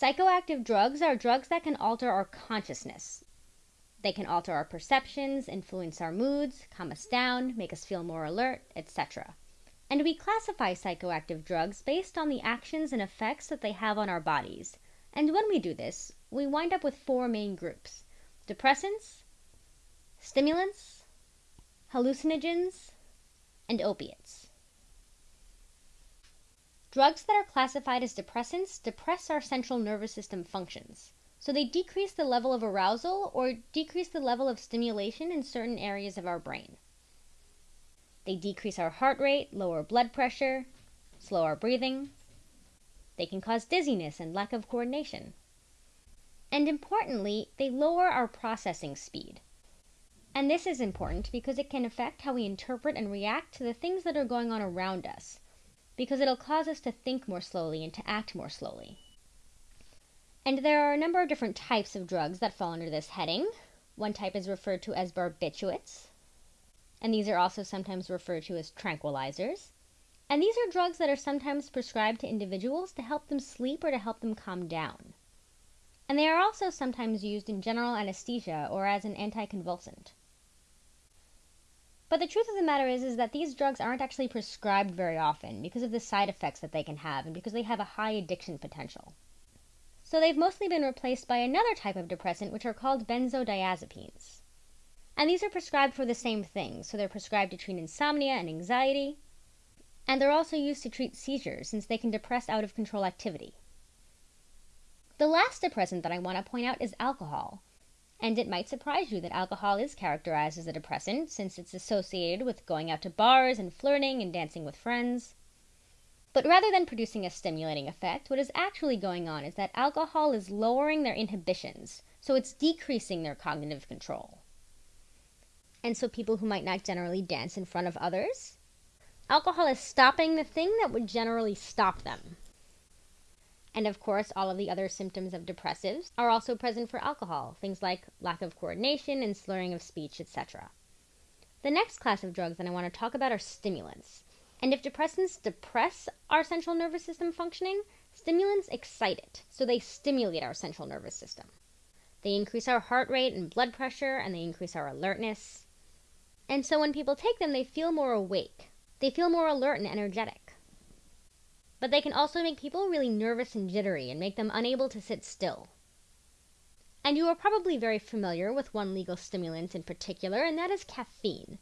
Psychoactive drugs are drugs that can alter our consciousness. They can alter our perceptions, influence our moods, calm us down, make us feel more alert, etc. And we classify psychoactive drugs based on the actions and effects that they have on our bodies. And when we do this, we wind up with four main groups depressants, stimulants, hallucinogens, and opiates. Drugs that are classified as depressants depress our central nervous system functions. So they decrease the level of arousal or decrease the level of stimulation in certain areas of our brain. They decrease our heart rate, lower blood pressure, slow our breathing. They can cause dizziness and lack of coordination. And importantly, they lower our processing speed. And this is important because it can affect how we interpret and react to the things that are going on around us, because it'll cause us to think more slowly and to act more slowly. And there are a number of different types of drugs that fall under this heading. One type is referred to as barbiturates, and these are also sometimes referred to as tranquilizers. And these are drugs that are sometimes prescribed to individuals to help them sleep or to help them calm down. And they are also sometimes used in general anesthesia or as an anticonvulsant. But the truth of the matter is, is that these drugs aren't actually prescribed very often because of the side effects that they can have and because they have a high addiction potential. So they've mostly been replaced by another type of depressant, which are called benzodiazepines. And these are prescribed for the same thing. So they're prescribed to treat insomnia and anxiety. And they're also used to treat seizures since they can depress out of control activity. The last depressant that I want to point out is alcohol. And it might surprise you that alcohol is characterized as a depressant since it's associated with going out to bars and flirting and dancing with friends. But rather than producing a stimulating effect, what is actually going on is that alcohol is lowering their inhibitions, so it's decreasing their cognitive control. And so people who might not generally dance in front of others, alcohol is stopping the thing that would generally stop them. And of course, all of the other symptoms of depressives are also present for alcohol, things like lack of coordination and slurring of speech, etc. The next class of drugs that I want to talk about are stimulants. And if depressants depress our central nervous system functioning, stimulants excite it, so they stimulate our central nervous system. They increase our heart rate and blood pressure, and they increase our alertness. And so when people take them, they feel more awake. They feel more alert and energetic. But they can also make people really nervous and jittery and make them unable to sit still. And you are probably very familiar with one legal stimulant in particular, and that is caffeine.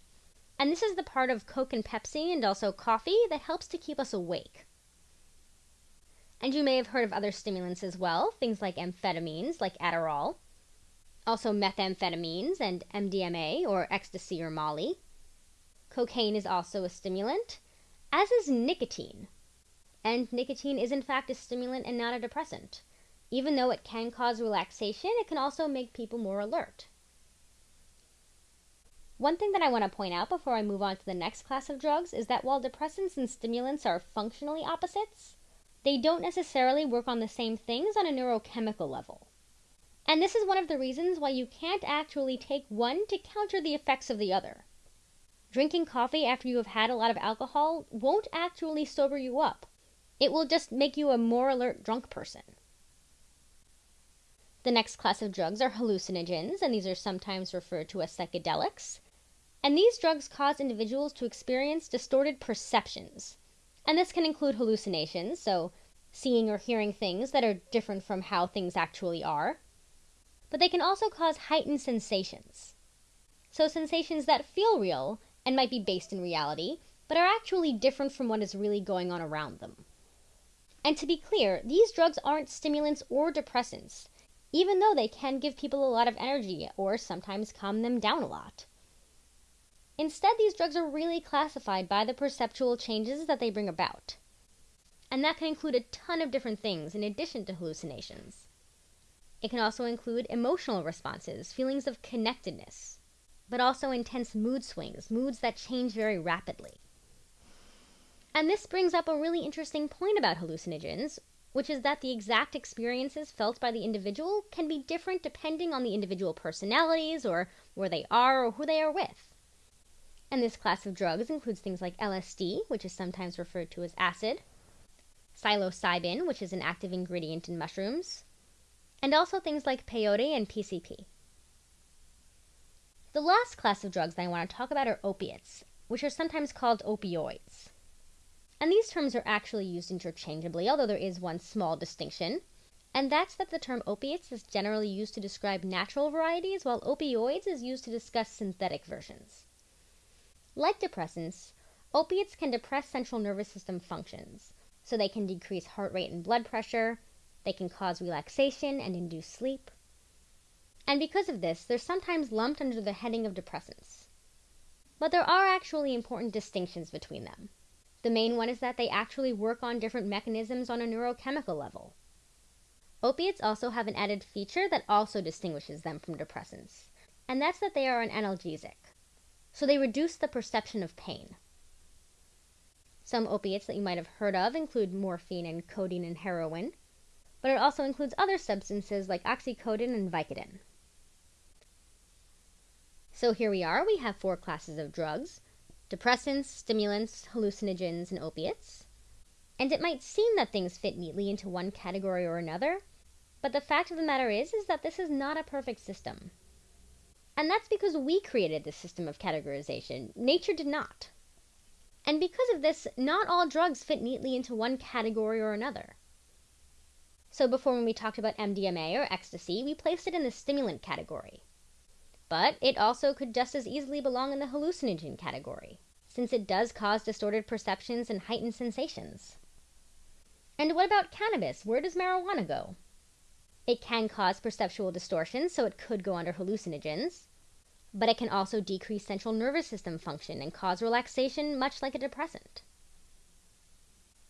And this is the part of Coke and Pepsi and also coffee that helps to keep us awake. And you may have heard of other stimulants as well, things like amphetamines, like Adderall, also methamphetamines and MDMA or ecstasy or Molly. Cocaine is also a stimulant, as is nicotine. And nicotine is in fact a stimulant and not a depressant. Even though it can cause relaxation, it can also make people more alert. One thing that I want to point out before I move on to the next class of drugs is that while depressants and stimulants are functionally opposites, they don't necessarily work on the same things on a neurochemical level. And this is one of the reasons why you can't actually take one to counter the effects of the other. Drinking coffee after you have had a lot of alcohol won't actually sober you up. It will just make you a more alert drunk person. The next class of drugs are hallucinogens, and these are sometimes referred to as psychedelics. And these drugs cause individuals to experience distorted perceptions. And this can include hallucinations, so seeing or hearing things that are different from how things actually are. But they can also cause heightened sensations. So, sensations that feel real and might be based in reality, but are actually different from what is really going on around them. And to be clear, these drugs aren't stimulants or depressants, even though they can give people a lot of energy or sometimes calm them down a lot. Instead, these drugs are really classified by the perceptual changes that they bring about. And that can include a ton of different things in addition to hallucinations. It can also include emotional responses, feelings of connectedness, but also intense mood swings, moods that change very rapidly. And this brings up a really interesting point about hallucinogens, which is that the exact experiences felt by the individual can be different depending on the individual personalities or where they are or who they are with. And this class of drugs includes things like LSD, which is sometimes referred to as acid, psilocybin, which is an active ingredient in mushrooms, and also things like peyote and PCP. The last class of drugs that I want to talk about are opiates, which are sometimes called opioids. And these terms are actually used interchangeably, although there is one small distinction. And that's that the term opiates is generally used to describe natural varieties, while opioids is used to discuss synthetic versions. Like depressants, opiates can depress central nervous system functions, so they can decrease heart rate and blood pressure, they can cause relaxation and induce sleep. And because of this, they're sometimes lumped under the heading of depressants. But there are actually important distinctions between them. The main one is that they actually work on different mechanisms on a neurochemical level. Opiates also have an added feature that also distinguishes them from depressants, and that's that they are an analgesic. So they reduce the perception of pain. Some opiates that you might have heard of include morphine and codeine and heroin, but it also includes other substances like oxycodone and Vicodin. So here we are, we have four classes of drugs depressants, stimulants, hallucinogens, and opiates. And it might seem that things fit neatly into one category or another, but the fact of the matter is is that this is not a perfect system. And that's because we created this system of categorization. Nature did not. And because of this, not all drugs fit neatly into one category or another. So before when we talked about MDMA or ecstasy, we placed it in the stimulant category. But it also could just as easily belong in the hallucinogen category, since it does cause distorted perceptions and heightened sensations. And what about cannabis? Where does marijuana go? It can cause perceptual distortions, so it could go under hallucinogens. But it can also decrease central nervous system function and cause relaxation, much like a depressant.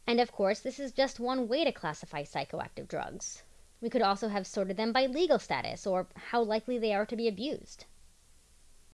And of course, this is just one way to classify psychoactive drugs. We could also have sorted them by legal status or how likely they are to be abused.